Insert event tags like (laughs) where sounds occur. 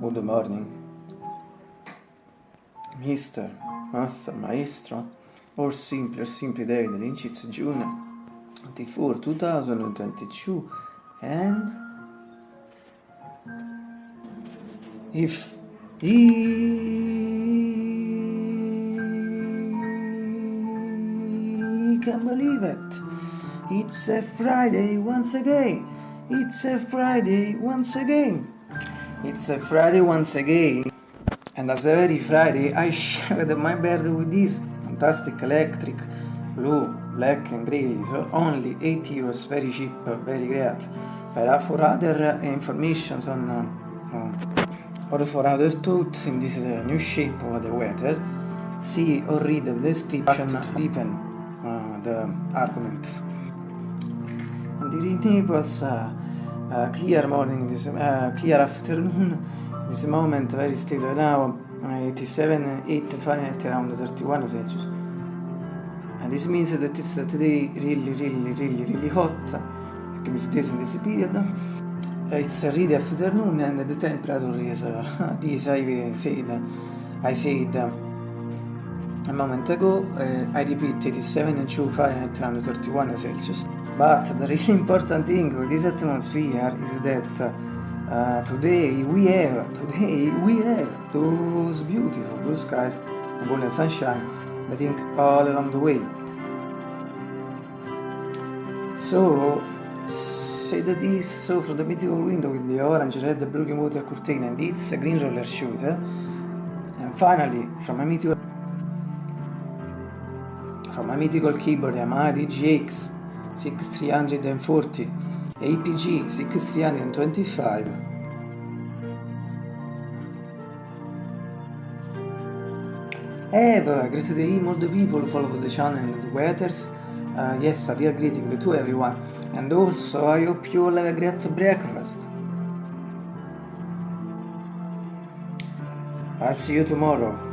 Good morning. Mister, Master, Maestro, or simply, or simply David Lynch, it's June 24, 2022, and if he can believe it, it's a Friday once again. It's a Friday once again. It's a Friday once again. And as every Friday, I shared my bed with this fantastic electric blue, black and grey, so only 8 euros, very cheap, very great. But for other information on uh, uh, or for other thoughts in this uh, new shape of the weather, see or read the description deepen uh, the arguments. And in Naples, uh, uh, clear morning, this, uh, clear afternoon, (laughs) this moment very still now, uh, 87, 8 Fahrenheit around 31 Celsius. And this means that it's today really, really, really, really hot, like this days in this period. Uh, it's really afternoon and the temperature is uh, (laughs) this I said, I said uh, a moment ago, uh, I repeat 87 and 2 Fahrenheit around 31 Celsius. But the really (laughs) important thing with this atmosphere is that uh, today we have today we have those beautiful blue skies and golden sunshine I think all along the way. So say that this so from the mythical window with the orange, red, blue water curtain and it's a green roller shooter. And finally from a mythical from a mythical keyboard Yamaha DGX 6340 APG 6325 Have a great day, all the people follow the channel and the weathers. Uh, yes, a real greeting to everyone. And also, I hope you all have a great breakfast. I'll see you tomorrow.